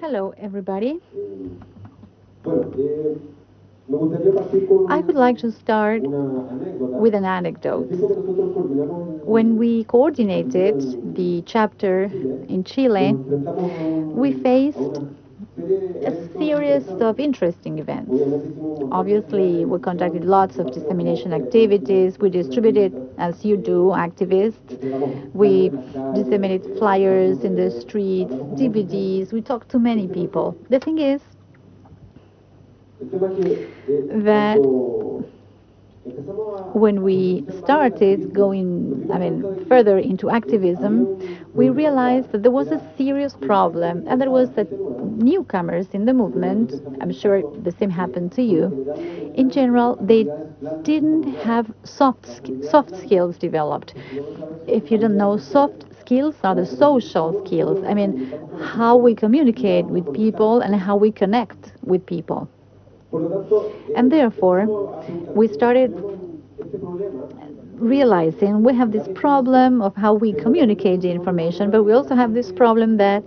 Hello, everybody. I would like to start with an anecdote. When we coordinated the chapter in Chile, we faced a series of interesting events. Obviously, we conducted lots of dissemination activities. We distributed, as you do, activists. We disseminated flyers in the streets, DVDs. We talked to many people. The thing is that when we started going, I mean, further into activism, we realized that there was a serious problem, and that was that newcomers in the movement, I'm sure the same happened to you, in general, they didn't have soft, soft skills developed. If you don't know, soft skills are the social skills. I mean, how we communicate with people and how we connect with people. And therefore, we started realizing we have this problem of how we communicate the information, but we also have this problem that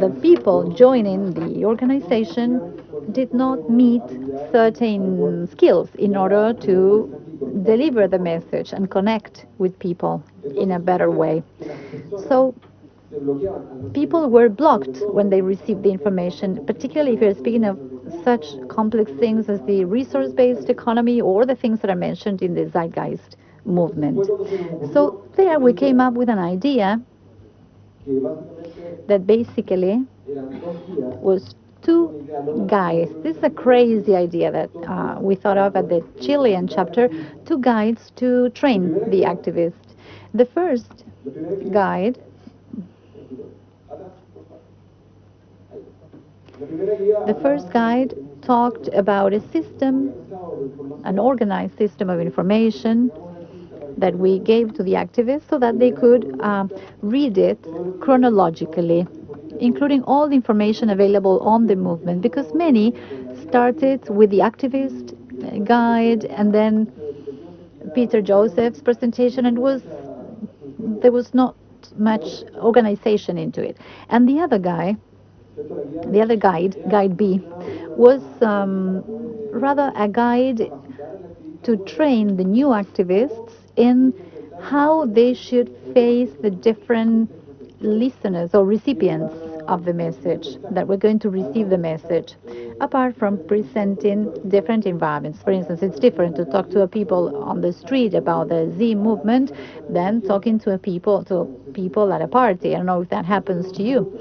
the people joining the organization did not meet certain skills in order to deliver the message and connect with people in a better way. So people were blocked when they received the information, particularly if you're speaking of such complex things as the resource-based economy or the things that are mentioned in the Zeitgeist movement. So there we came up with an idea that basically was two guides. This is a crazy idea that uh, we thought of at the Chilean chapter, two guides to train the activists. The first guide The first guide talked about a system, an organized system of information that we gave to the activists so that they could uh, read it chronologically, including all the information available on the movement, because many started with the activist guide and then Peter Joseph's presentation, and was there was not much organization into it. And the other guy the other guide, Guide B, was um, rather a guide to train the new activists in how they should face the different listeners or recipients of the message, that we're going to receive the message, apart from presenting different environments. For instance, it's different to talk to a people on the street about the Z movement than talking to a people to people at a party. I don't know if that happens to you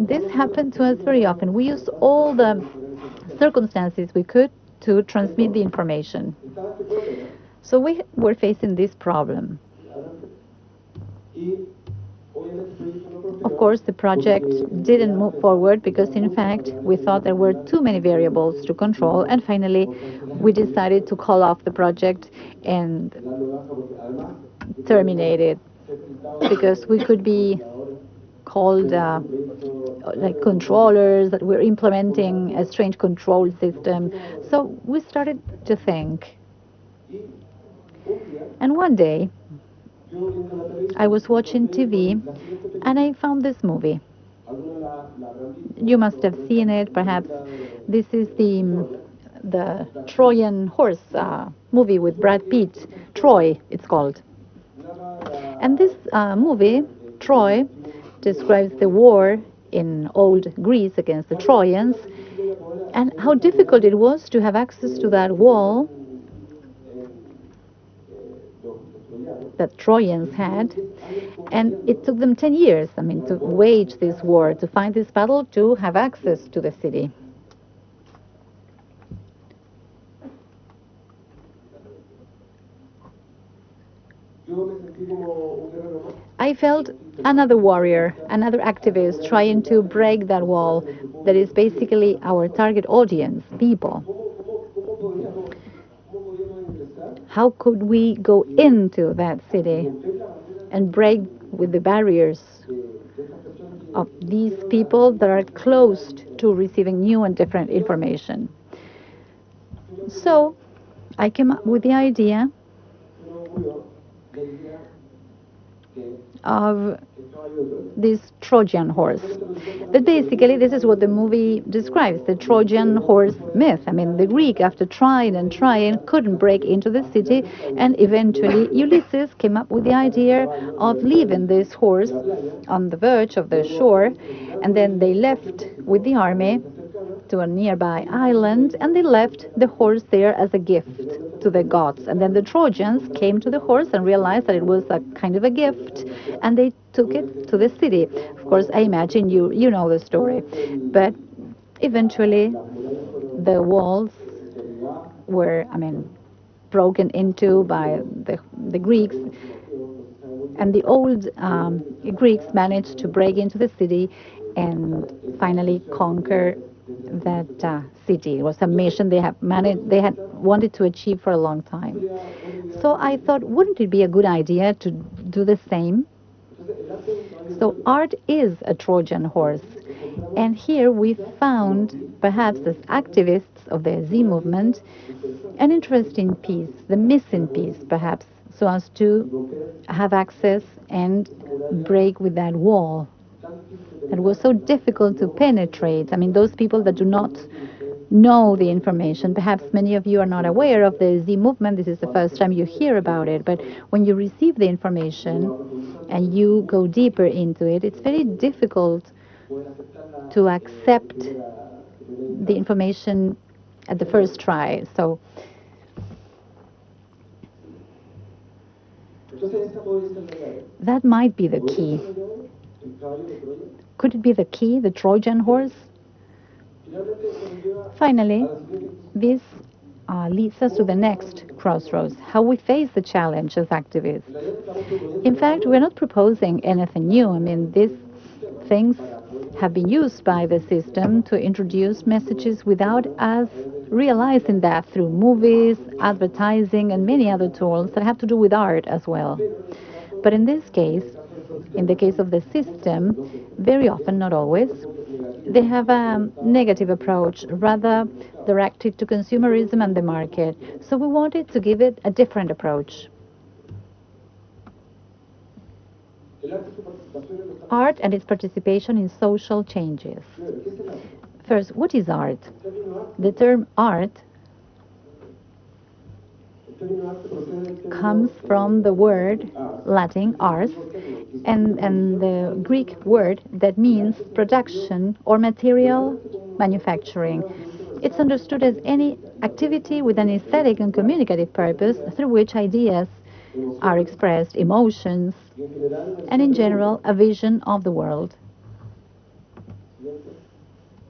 this happened to us very often. We used all the circumstances we could to transmit the information. So we were facing this problem. Of course, the project didn't move forward because, in fact, we thought there were too many variables to control, and finally, we decided to call off the project and terminate it because we could be called uh, like controllers that we're implementing a strange control system. So we started to think. And one day, I was watching TV and I found this movie. You must have seen it, perhaps. This is the the Trojan horse uh, movie with Brad Pitt, Troy, it's called. And this uh, movie, Troy, describes the war in old Greece against the Trojans and how difficult it was to have access to that wall that Trojans had. And it took them 10 years, I mean, to wage this war, to find this battle, to have access to the city. I felt another warrior, another activist trying to break that wall that is basically our target audience, people. How could we go into that city and break with the barriers of these people that are closed to receiving new and different information? So I came up with the idea of this Trojan horse. But basically, this is what the movie describes the Trojan horse myth. I mean, the Greek, after trying and trying, couldn't break into the city, and eventually Ulysses came up with the idea of leaving this horse on the verge of the shore, and then they left with the army to a nearby island and they left the horse there as a gift to the gods. And then the Trojans came to the horse and realized that it was a kind of a gift and they took it to the city. Of course, I imagine you, you know the story. But eventually, the walls were, I mean, broken into by the, the Greeks. And the old um, Greeks managed to break into the city and finally conquer that uh, city. It was a mission they have managed, they had wanted to achieve for a long time. So I thought, wouldn't it be a good idea to do the same? So art is a Trojan horse. And here we found, perhaps as activists of the Z movement, an interesting piece, the missing piece, perhaps, so as to have access and break with that wall that was so difficult to penetrate. I mean, those people that do not know the information. Perhaps many of you are not aware of the Z movement. This is the first time you hear about it. But when you receive the information and you go deeper into it, it's very difficult to accept the information at the first try. So that might be the key. Could it be the key, the Trojan horse? Finally, this uh, leads us to the next crossroads, how we face the challenge as activists. In fact, we're not proposing anything new. I mean, these things have been used by the system to introduce messages without us realizing that through movies, advertising, and many other tools that have to do with art as well. But in this case, in the case of the system, very often, not always, they have a negative approach, rather directed to consumerism and the market. So we wanted to give it a different approach. Art and its participation in social changes. First, what is art? The term art comes from the word Latin ars and, and the Greek word that means production or material manufacturing. It's understood as any activity with an aesthetic and communicative purpose through which ideas are expressed, emotions, and in general, a vision of the world.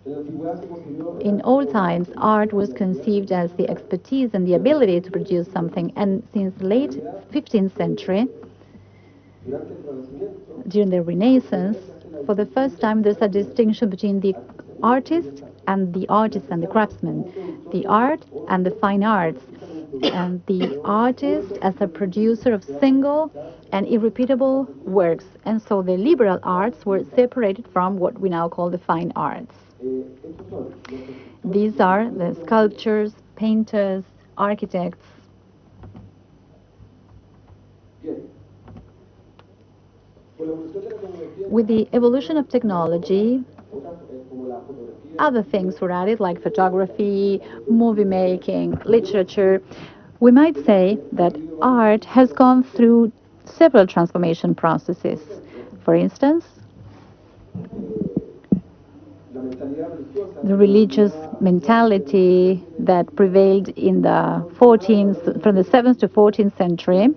In old times, art was conceived as the expertise and the ability to produce something, and since the late 15th century, during the Renaissance, for the first time, there's a distinction between the artist and the artist and the craftsman, the art and the fine arts, and the artist as a producer of single and irrepeatable works. And so the liberal arts were separated from what we now call the fine arts. These are the sculptors, painters, architects. With the evolution of technology, other things were added like photography, movie making, literature. We might say that art has gone through several transformation processes. For instance, the religious mentality that prevailed in the 14th, from the 7th to 14th century,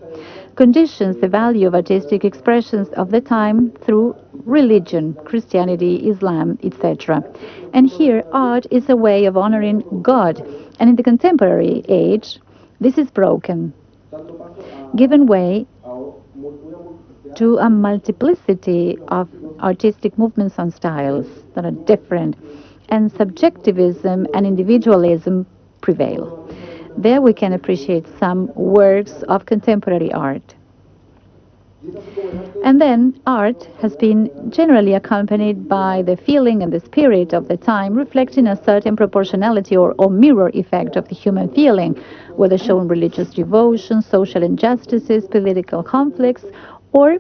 conditions the value of artistic expressions of the time through religion, Christianity, Islam, etc. And here, art is a way of honoring God. And in the contemporary age, this is broken, given way to a multiplicity of artistic movements and styles that are different, and subjectivism and individualism prevail. There we can appreciate some works of contemporary art. And then art has been generally accompanied by the feeling and the spirit of the time, reflecting a certain proportionality or, or mirror effect of the human feeling, whether shown religious devotion, social injustices, political conflicts, or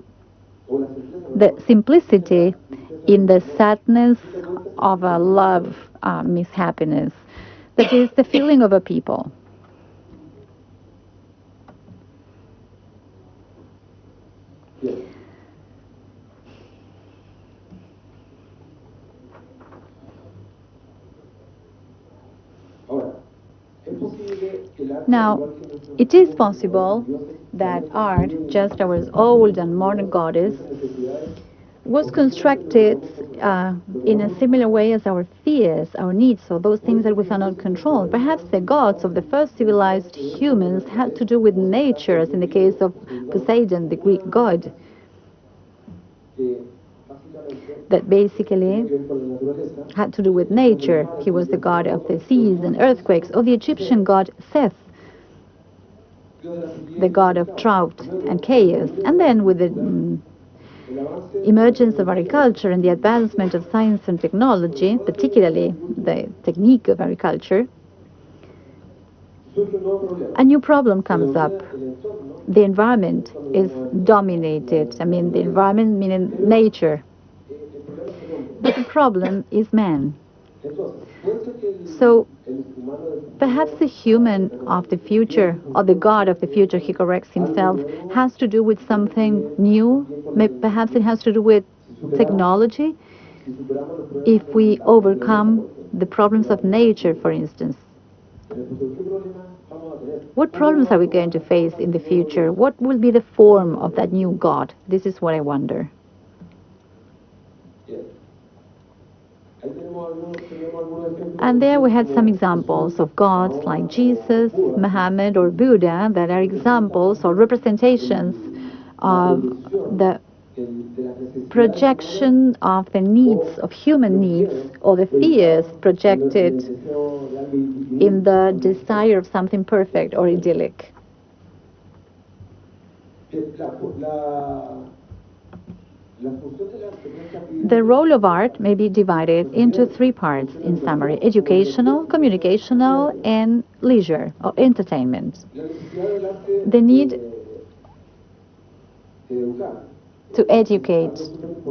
the simplicity in the sadness of a love uh, mishappiness. That is the feeling of a people. Now, it is possible that art, just our old and modern goddess, was constructed uh, in a similar way as our fears, our needs, or those things that we cannot control. Perhaps the gods of the first civilized humans had to do with nature, as in the case of Poseidon, the Greek god, that basically had to do with nature. He was the god of the seas and earthquakes, or the Egyptian god Seth, the god of drought and chaos. And then with the mm, emergence of agriculture and the advancement of science and technology, particularly the technique of agriculture, a new problem comes up. The environment is dominated. I mean, the environment meaning nature. But the problem is man. So perhaps the human of the future, or the God of the future, he corrects himself, has to do with something new. Perhaps it has to do with technology. If we overcome the problems of nature, for instance, what problems are we going to face in the future? What will be the form of that new God? This is what I wonder. And there we had some examples of gods like Jesus, Muhammad, or Buddha that are examples or representations of the projection of the needs of human needs or the fears projected in the desire of something perfect or idyllic. The role of art may be divided into three parts in summary educational, communicational, and leisure or entertainment. The need to educate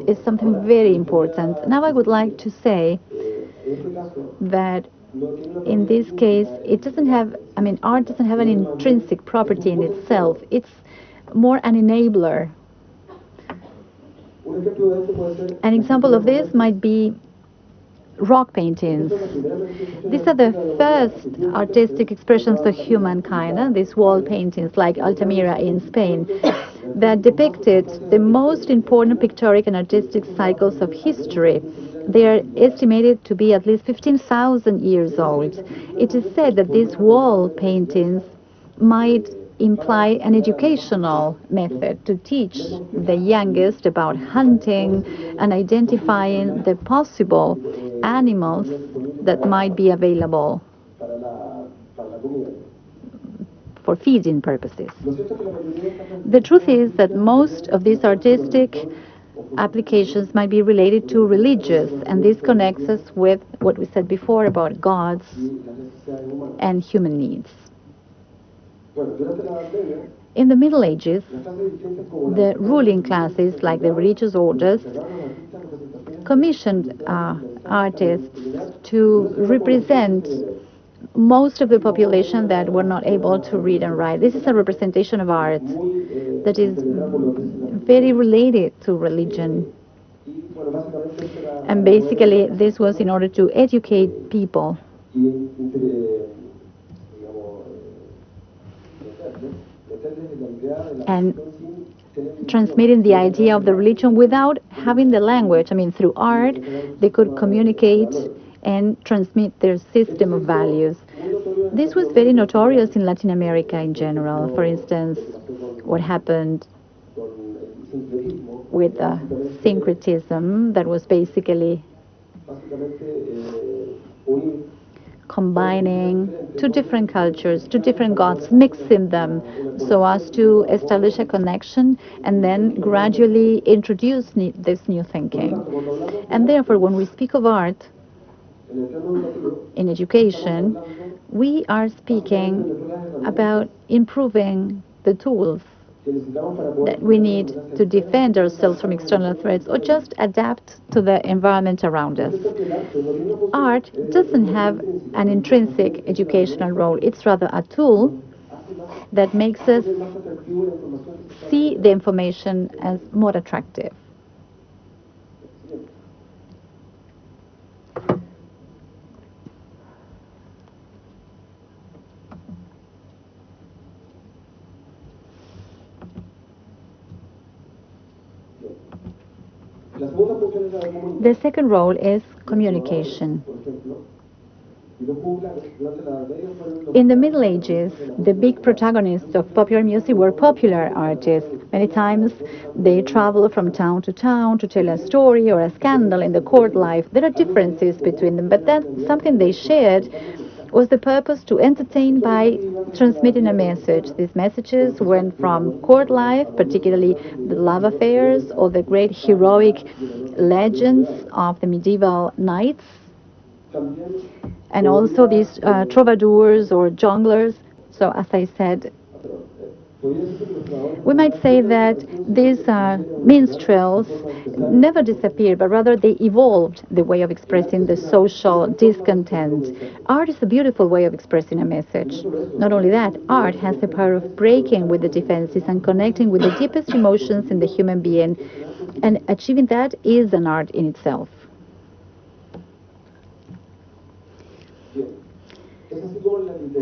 is something very important. Now, I would like to say that in this case, it doesn't have, I mean, art doesn't have an intrinsic property in itself, it's more an enabler an example of this might be rock paintings. These are the first artistic expressions of humankind, these wall paintings like Altamira in Spain, that depicted the most important pictorial and artistic cycles of history. They are estimated to be at least 15,000 years old. It is said that these wall paintings might imply an educational method to teach the youngest about hunting and identifying the possible animals that might be available for feeding purposes. The truth is that most of these artistic applications might be related to religious, and this connects us with what we said before about gods and human needs. In the Middle Ages, the ruling classes, like the religious orders, commissioned uh, artists to represent most of the population that were not able to read and write. This is a representation of art that is very related to religion. And basically, this was in order to educate people and transmitting the idea of the religion without having the language. I mean, through art, they could communicate and transmit their system of values. This was very notorious in Latin America in general. For instance, what happened with syncretism that was basically combining two different cultures, two different gods, mixing them so as to establish a connection and then gradually introduce this new thinking. And therefore, when we speak of art in education, we are speaking about improving the tools that we need to defend ourselves from external threats or just adapt to the environment around us. Art doesn't have an intrinsic educational role, it's rather a tool that makes us see the information as more attractive. The second role is communication. In the Middle Ages, the big protagonists of popular music were popular artists. Many times they travel from town to town to tell a story or a scandal in the court life. There are differences between them, but that's something they shared was the purpose to entertain by transmitting a message. These messages went from court life, particularly the love affairs or the great heroic legends of the medieval knights, and also these uh, troubadours or jongleurs. So, as I said, we might say that these uh, minstrels never disappeared, but rather they evolved the way of expressing the social discontent. Art is a beautiful way of expressing a message. Not only that, art has the power of breaking with the defenses and connecting with the deepest emotions in the human being. And achieving that is an art in itself.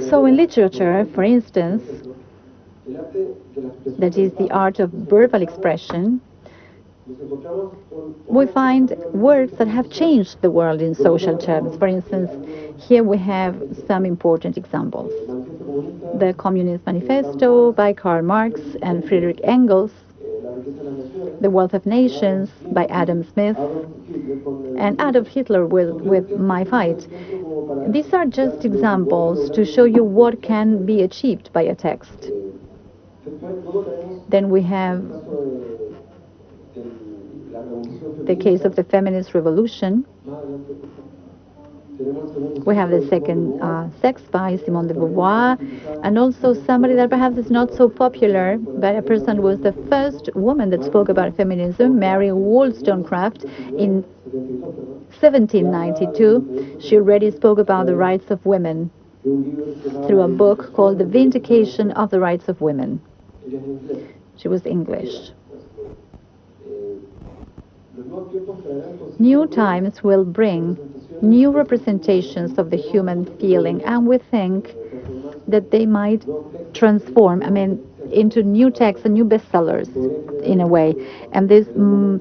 So in literature, for instance, that is the art of verbal expression, we find words that have changed the world in social terms. For instance, here we have some important examples. The Communist Manifesto by Karl Marx and Friedrich Engels, The Wealth of Nations by Adam Smith, and Adolf Hitler with, with My Fight. These are just examples to show you what can be achieved by a text. Then we have the case of the feminist revolution. We have the second uh, sex by Simone de Beauvoir, and also somebody that perhaps is not so popular, but a person who was the first woman that spoke about feminism, Mary Wollstonecraft, in 1792. She already spoke about the rights of women through a book called The Vindication of the Rights of Women. She was English. New times will bring new representations of the human feeling, and we think that they might transform, I mean, into new texts and new bestsellers in a way. And this mm,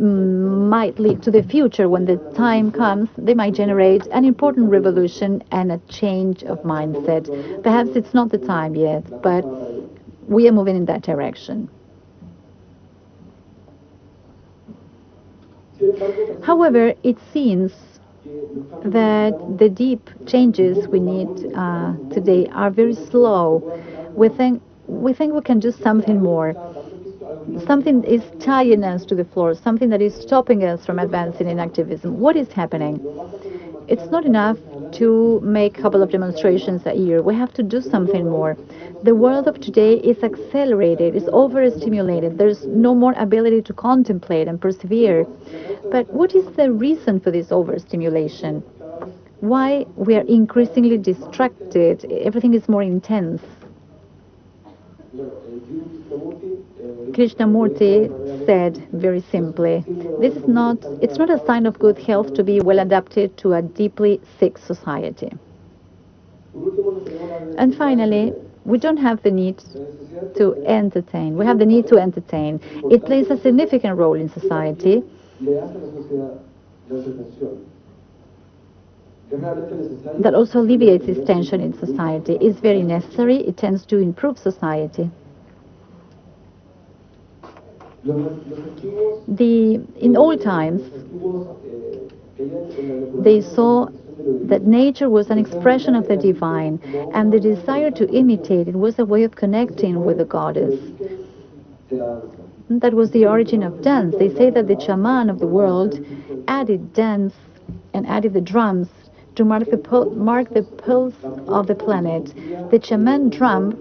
mm, might lead to the future when the time comes, they might generate an important revolution and a change of mindset. Perhaps it's not the time yet, but we are moving in that direction. However, it seems that the deep changes we need uh, today are very slow. We think we think we can do something more. Something is tying us to the floor, something that is stopping us from advancing in activism. What is happening? It's not enough to make a couple of demonstrations a year. We have to do something more. The world of today is accelerated, is overstimulated. There's no more ability to contemplate and persevere. But what is the reason for this overstimulation? Why we are increasingly distracted? Everything is more intense. Krishnamurti said very simply, this is not, it's not a sign of good health to be well adapted to a deeply sick society. And finally, we don't have the need to entertain. We have the need to entertain. It plays a significant role in society. That also alleviates this tension in society. It's very necessary. It tends to improve society. The, in old times, they saw that nature was an expression of the divine, and the desire to imitate it was a way of connecting with the goddess. That was the origin of dance. They say that the shaman of the world added dance and added the drums to mark the, mark the pulse of the planet. The shaman drum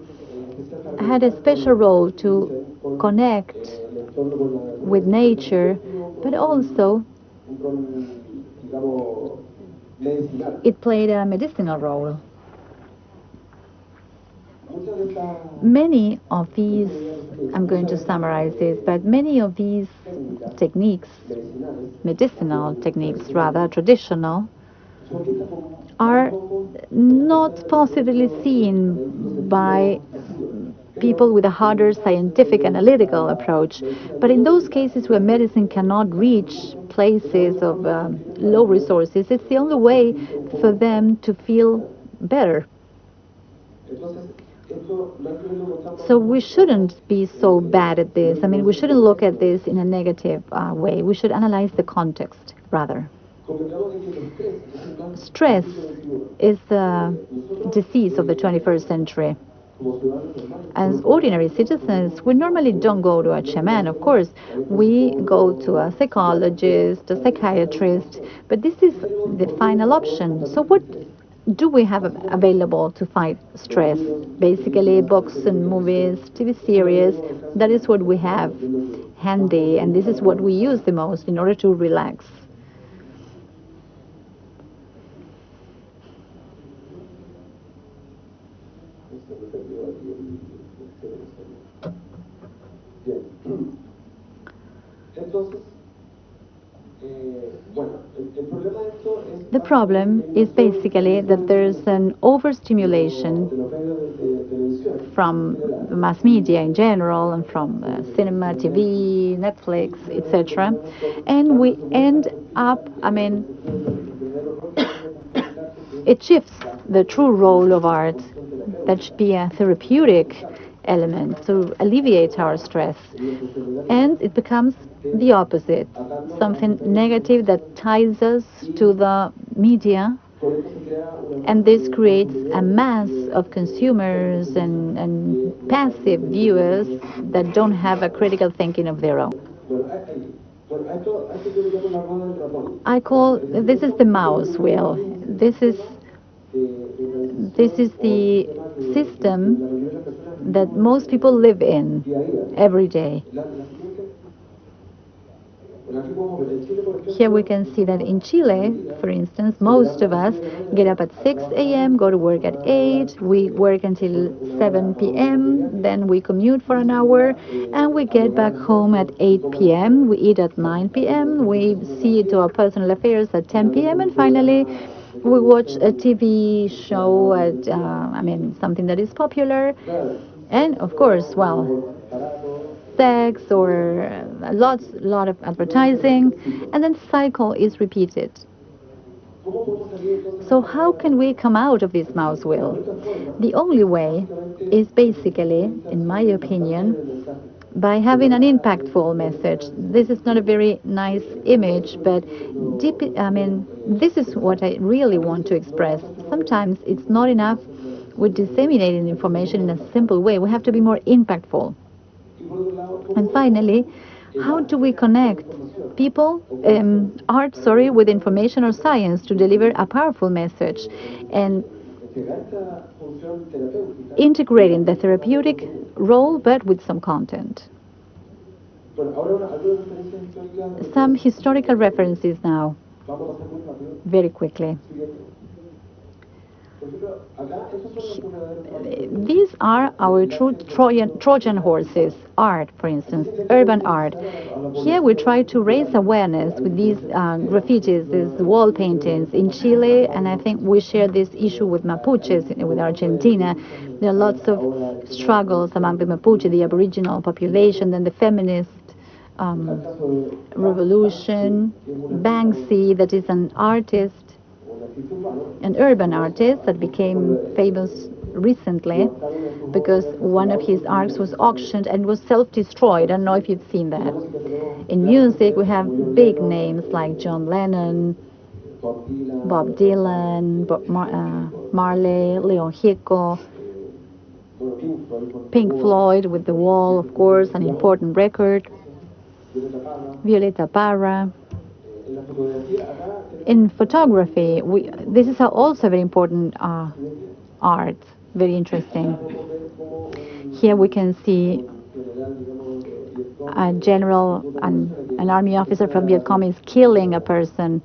had a special role to connect with nature, but also it played a medicinal role. Many of these, I'm going to summarize this, but many of these techniques, medicinal techniques rather, traditional, are not possibly seen by people with a harder scientific analytical approach. But in those cases where medicine cannot reach places of uh, low resources, it's the only way for them to feel better. So we shouldn't be so bad at this. I mean, we shouldn't look at this in a negative uh, way. We should analyze the context rather. Stress is the disease of the 21st century. As ordinary citizens, we normally don't go to a shaman, of course. We go to a psychologist, a psychiatrist, but this is the final option. So what do we have available to fight stress? Basically, books and movies, TV series, that is what we have handy, and this is what we use the most in order to relax. The problem is basically that there's an overstimulation from mass media in general and from uh, cinema, TV, Netflix, etc. And we end up, I mean, it shifts the true role of art that should be a therapeutic element to alleviate our stress. And it becomes the opposite, something negative that ties us to the media. And this creates a mass of consumers and, and passive viewers that don't have a critical thinking of their own. I call this is the mouse wheel. This is this is the system that most people live in every day. Here we can see that in Chile, for instance, most of us get up at 6 a.m., go to work at 8, we work until 7 p.m., then we commute for an hour, and we get back home at 8 p.m., we eat at 9 p.m., we see to our personal affairs at 10 p.m., and finally, we watch a TV show at, uh, I mean, something that is popular, and of course, well, sex or a lot, lot of advertising, and then cycle is repeated. So how can we come out of this mouse wheel? The only way is basically, in my opinion, by having an impactful message. This is not a very nice image, but deep, I mean, this is what I really want to express. Sometimes it's not enough with disseminating information in a simple way. We have to be more impactful. And finally, how do we connect people, um, art, sorry, with information or science to deliver a powerful message? And integrating the therapeutic role, but with some content. Some historical references now, very quickly. These are our true Trojan, Trojan horses, art, for instance, urban art. Here we try to raise awareness with these uh, graffitis, these wall paintings in Chile, and I think we share this issue with Mapuches, with Argentina. There are lots of struggles among the Mapuche, the Aboriginal population, and the feminist um, revolution. Banksy, that is an artist an urban artist that became famous recently because one of his arcs was auctioned and was self-destroyed. I don't know if you've seen that. In music, we have big names like John Lennon, Bob Dylan, Bob Mar uh, Marley, Leon Gieco, Pink Floyd with The Wall, of course, an important record, Violeta Parra, in photography, we, this is also very important uh, art, very interesting. Here we can see a general, an, an army officer from Viet Cong is killing a person,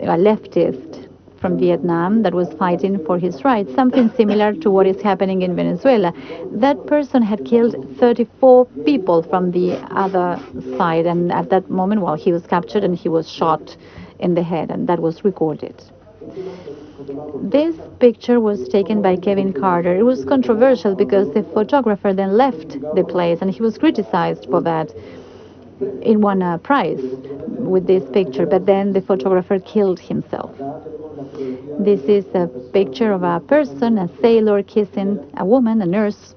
a leftist from Vietnam that was fighting for his rights, something similar to what is happening in Venezuela. That person had killed 34 people from the other side, and at that moment, well, he was captured and he was shot in the head, and that was recorded. This picture was taken by Kevin Carter. It was controversial because the photographer then left the place and he was criticized for that. He won a prize with this picture, but then the photographer killed himself. This is a picture of a person, a sailor kissing a woman, a nurse.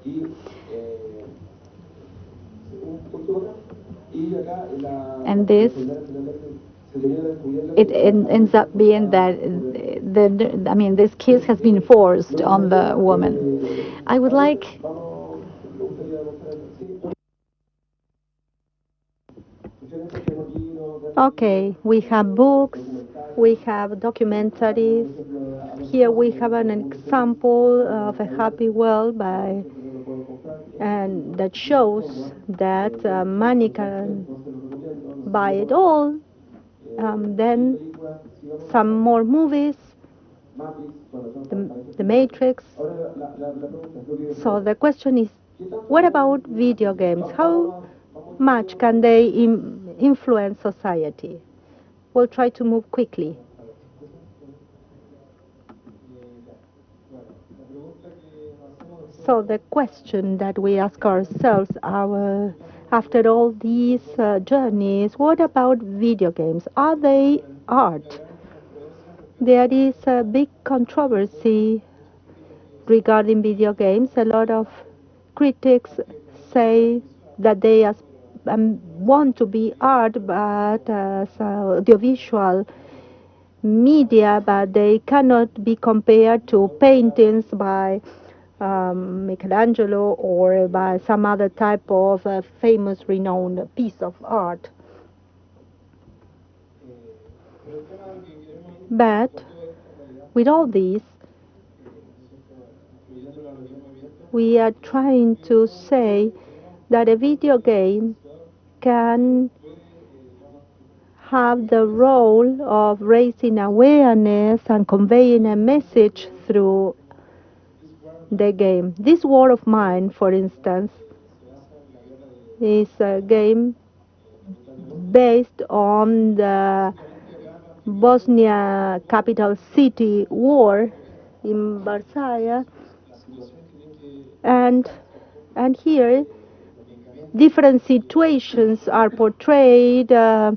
And this it ends up being that the, I mean, this kiss has been forced on the woman. I would like Okay, we have books, we have documentaries. Here we have an example of a happy world by and that shows that uh, money can buy it all um, then some more movies, the, the Matrix. So the question is, what about video games? How much can they Im influence society? We'll try to move quickly. So the question that we ask ourselves, our after all these uh, journeys, what about video games? Are they art? There is a big controversy regarding video games. A lot of critics say that they um, want to be art, but uh, audiovisual media, but they cannot be compared to paintings by um, Michelangelo or by some other type of uh, famous, renowned piece of art. But with all this, we are trying to say that a video game can have the role of raising awareness and conveying a message through the game. This war of mine, for instance, is a game based on the Bosnia capital city war in Varsaia and and here different situations are portrayed uh,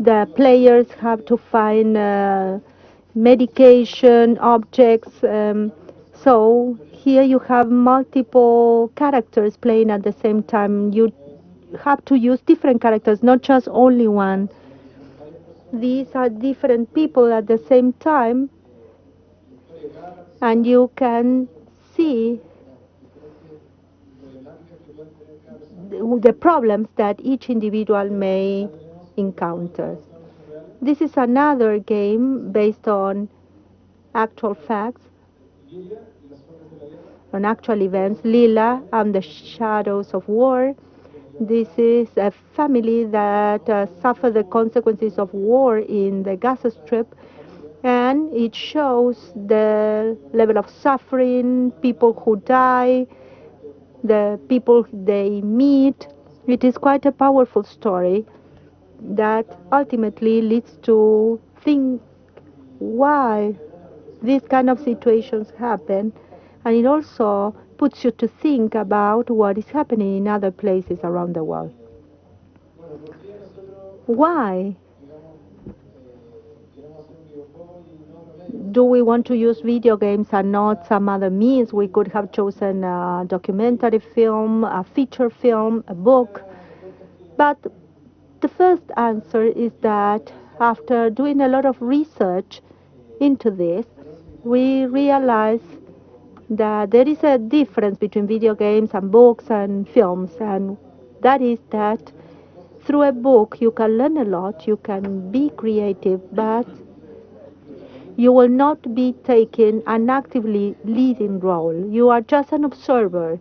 the players have to find uh, medication objects um, so here you have multiple characters playing at the same time. You have to use different characters, not just only one. These are different people at the same time, and you can see the problems that each individual may encounter. This is another game based on actual facts on actual events, Liyla and the Shadows of War. This is a family that uh, suffered the consequences of war in the Gaza Strip, and it shows the level of suffering, people who die, the people they meet. It is quite a powerful story that ultimately leads to think why these kind of situations happen and it also puts you to think about what is happening in other places around the world. Why do we want to use video games and not some other means? We could have chosen a documentary film, a feature film, a book. But the first answer is that after doing a lot of research into this, we realize that there is a difference between video games and books and films, and that is that through a book you can learn a lot, you can be creative, but you will not be taking an actively leading role. You are just an observer.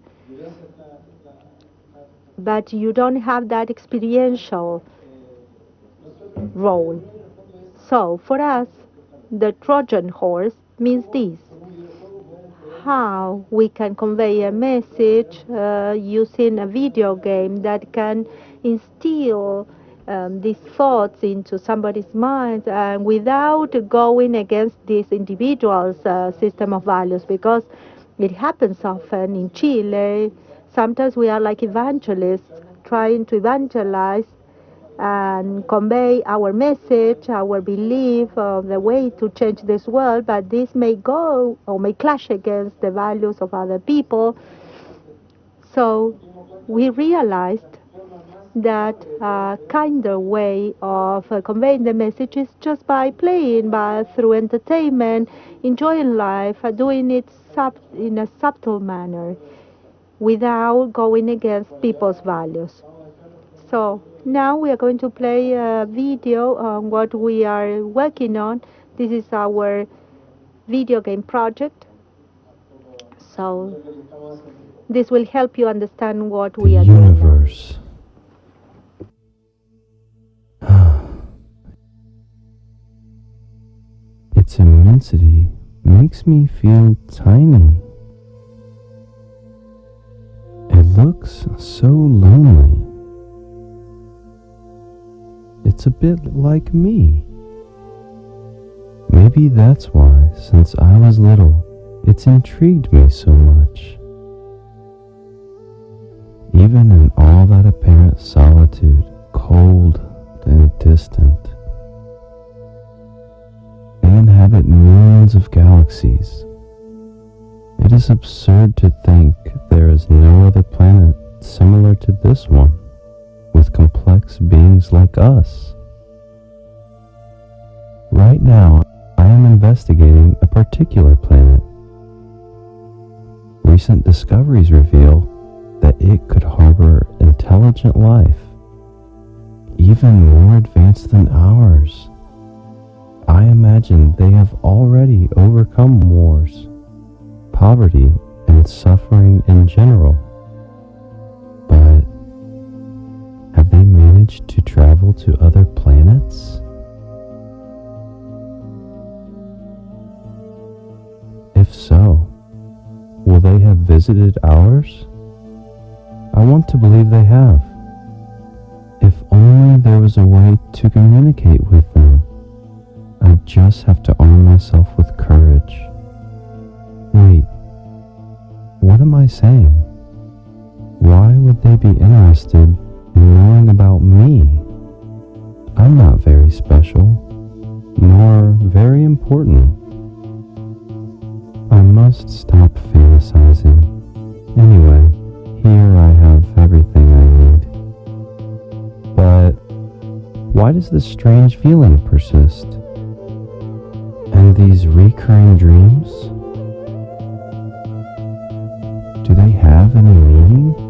but you don't have that experiential role. So for us, the Trojan horse means this how we can convey a message uh, using a video game that can instill um, these thoughts into somebody's mind and without going against this individual's uh, system of values because it happens often in Chile. Sometimes we are like evangelists trying to evangelize and convey our message, our belief of the way to change this world, but this may go or may clash against the values of other people. So we realized that a kinder way of uh, conveying the message is just by playing, by through entertainment, enjoying life, uh, doing it sub- in a subtle manner, without going against people's values. So now we are going to play a video on what we are working on. This is our video game project. So this will help you understand what we are doing. universe. Its immensity makes me feel tiny. It looks so lonely. It's a bit like me. Maybe that's why, since I was little, it's intrigued me so much. Even in all that apparent solitude, cold and distant, inhabit millions of galaxies. It is absurd to think there is no other planet similar to this one, with complex beings like us. Right now, I am investigating a particular planet. Recent discoveries reveal that it could harbor intelligent life, even more advanced than ours. I imagine they have already overcome wars, poverty, and suffering in general. But have they managed to travel to other planets? If so, will they have visited ours? I want to believe they have. If only there was a way to communicate with them. What am I saying? Why would they be interested in knowing about me? I'm not very special, nor very important. I must stop fantasizing. Anyway, here I have everything I need. But why does this strange feeling persist? And these recurring dreams? Do they have any meaning?